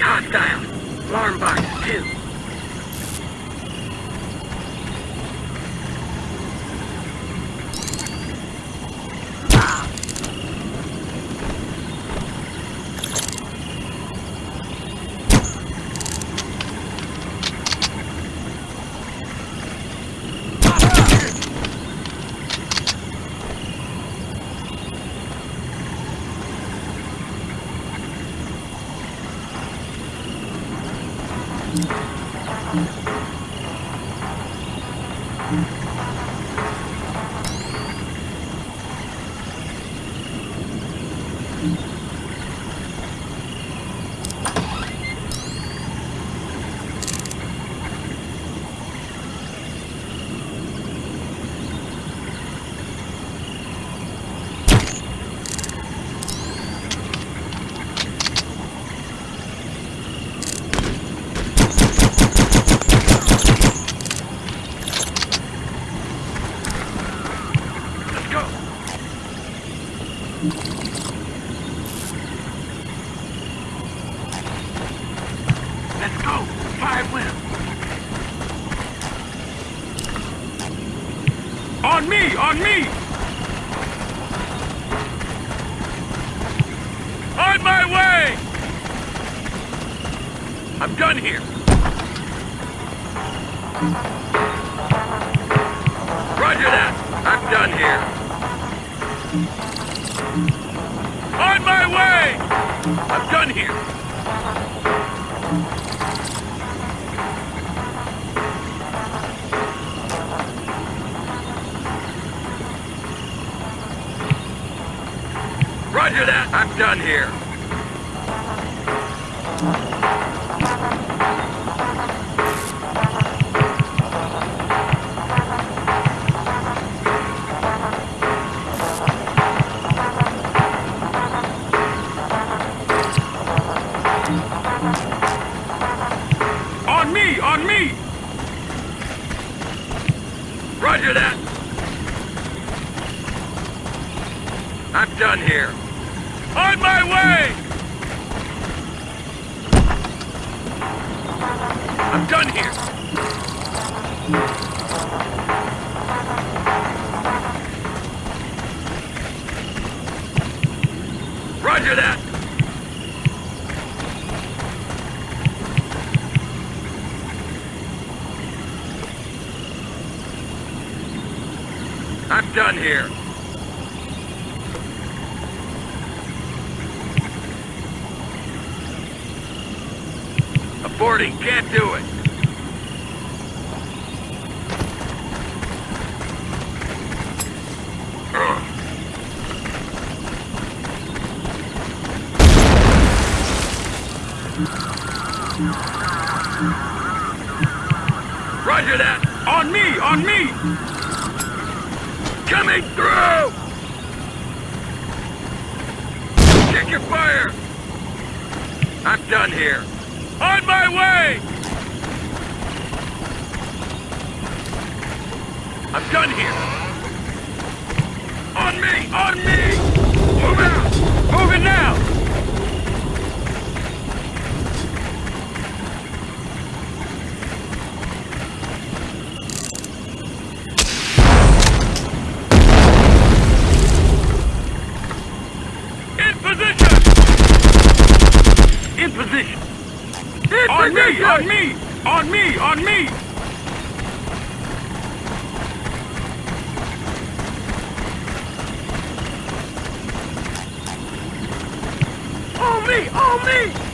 hostile. Alarm box 2. On me! On me! On my way! I'm done here. Roger that. I'm done here. On my way! I'm done here. Roger that. I'm done here. On me! On me! Roger that! I'm done here. On my way! I'm done here. Roger that! I'm done here. Aborting, can't do it. Roger that! On me! On me! Coming through! Check your fire! I'm done here. On my way! I'm done here. On me! On me! Move out! Move it now! In position! In position! On me! On me! On me! On me! On me! On me!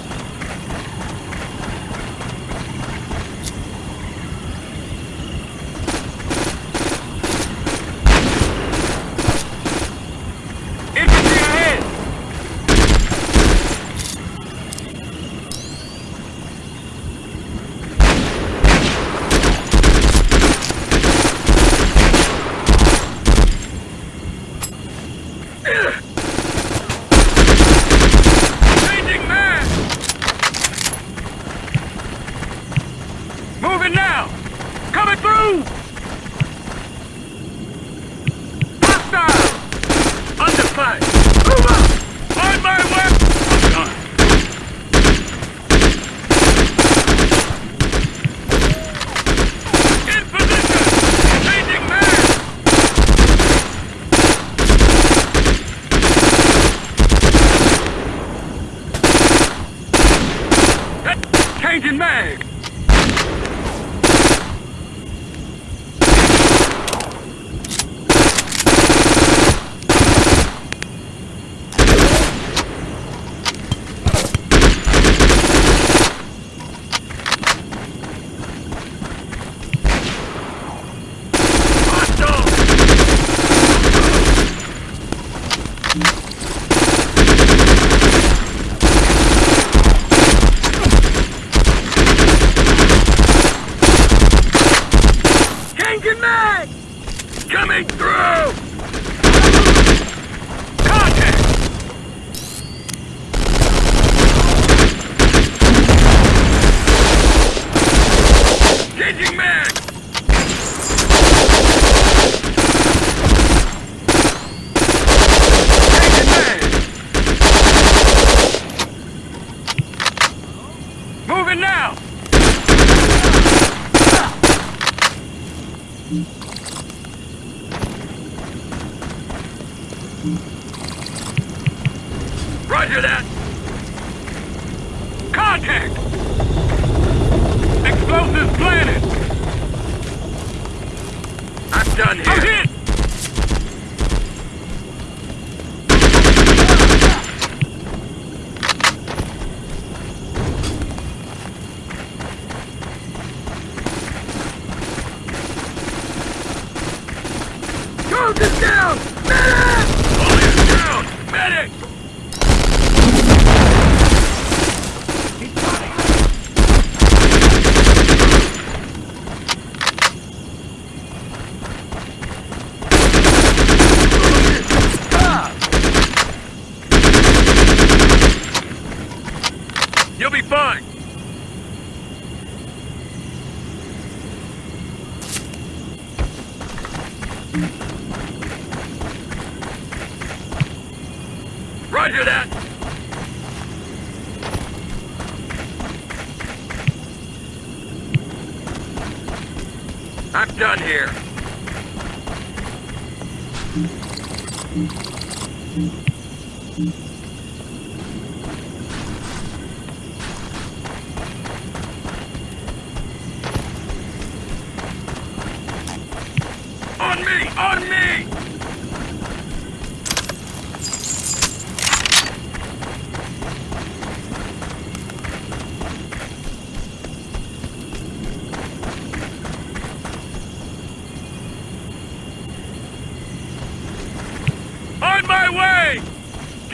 I'm done here.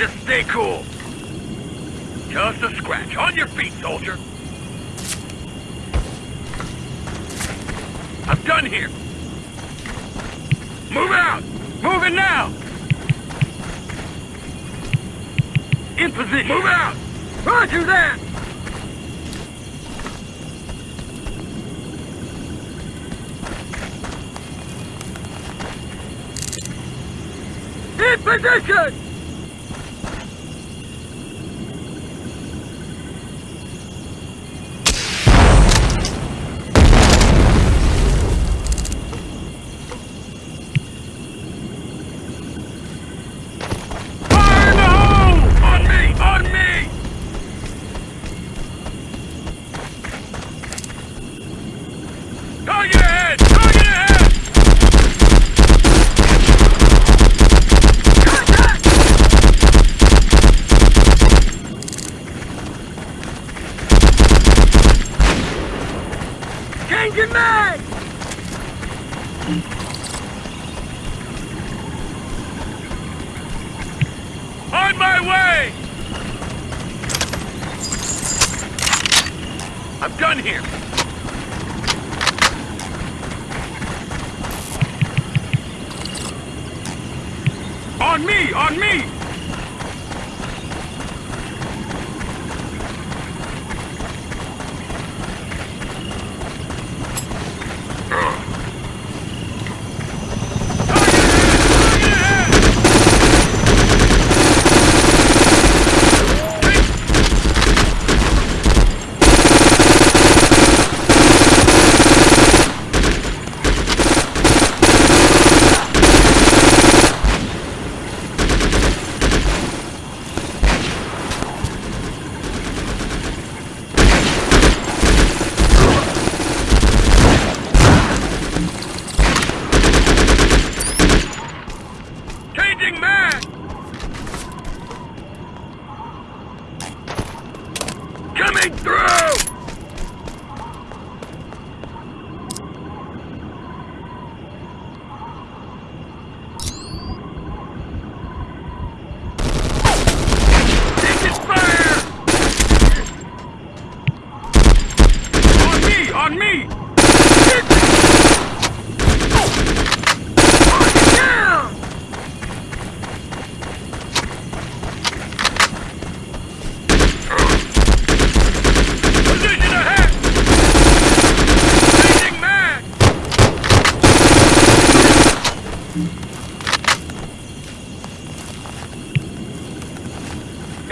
Just stay cool. Just a scratch. On your feet, soldier. I'm done here. Move out! Moving now! In position. Move out! Roger that! In position! On me! On me!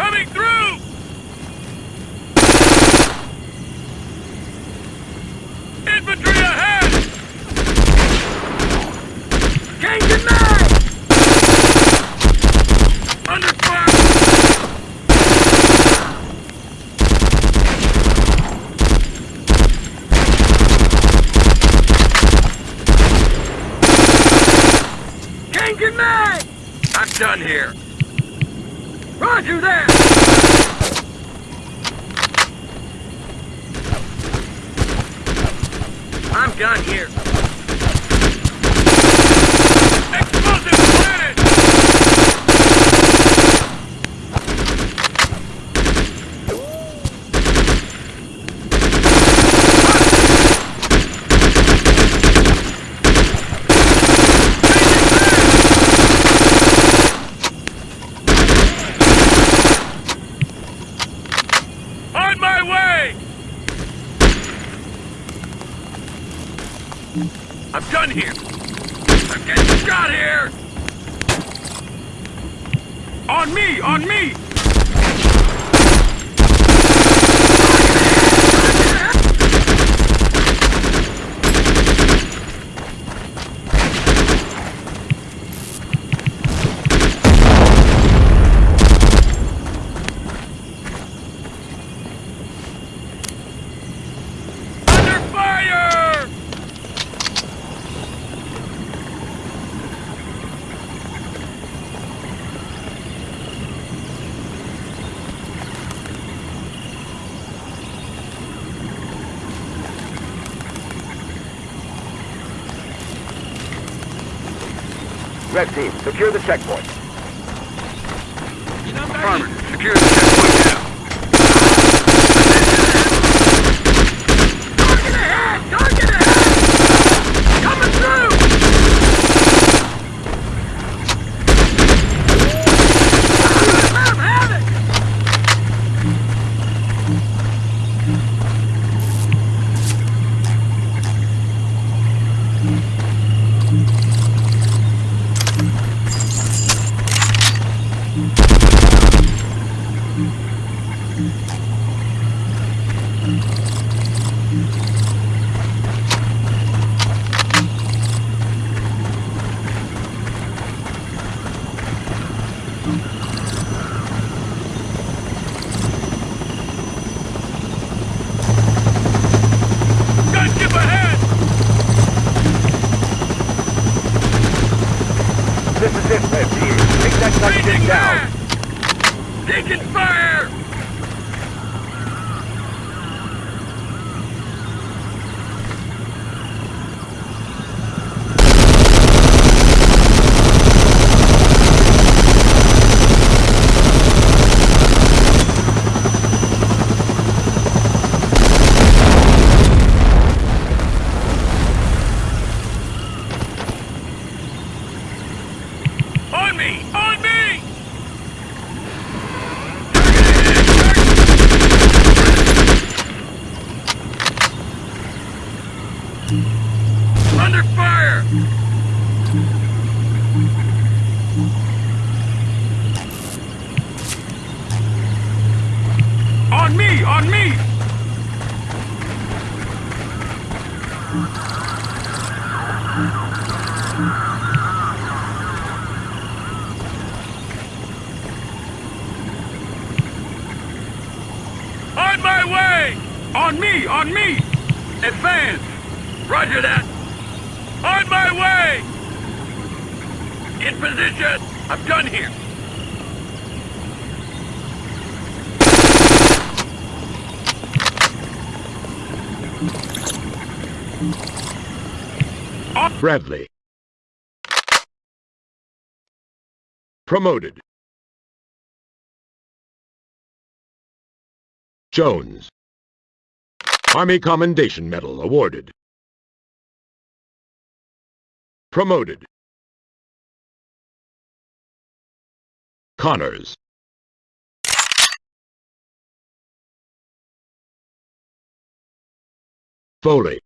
Coming through! Infantry ahead! Changing done here. I've done here! I'm getting shot here! On me! On me! Red Team, secure the checkpoint. Affirmative. Secure the checkpoint. in position! I'm done here! Bradley. Promoted. Jones. Army Commendation Medal awarded. Promoted. Connors. Foley.